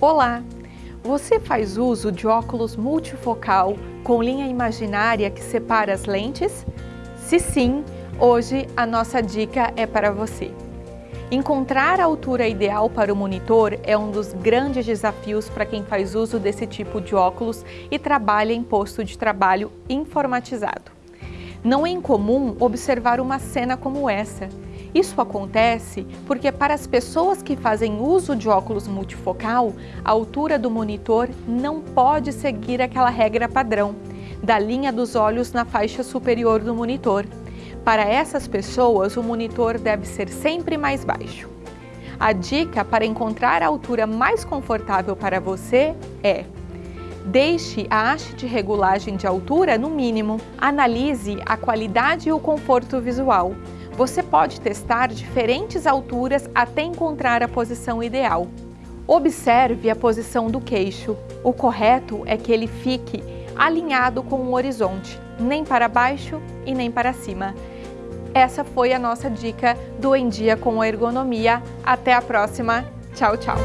Olá! Você faz uso de óculos multifocal com linha imaginária que separa as lentes? Se sim, hoje a nossa dica é para você. Encontrar a altura ideal para o monitor é um dos grandes desafios para quem faz uso desse tipo de óculos e trabalha em posto de trabalho informatizado. Não é incomum observar uma cena como essa, isso acontece porque para as pessoas que fazem uso de óculos multifocal, a altura do monitor não pode seguir aquela regra padrão da linha dos olhos na faixa superior do monitor. Para essas pessoas, o monitor deve ser sempre mais baixo. A dica para encontrar a altura mais confortável para você é Deixe a haste de regulagem de altura no mínimo. Analise a qualidade e o conforto visual. Você pode testar diferentes alturas até encontrar a posição ideal. Observe a posição do queixo. O correto é que ele fique alinhado com o horizonte, nem para baixo e nem para cima. Essa foi a nossa dica do Em Dia com a Ergonomia. Até a próxima. Tchau, tchau!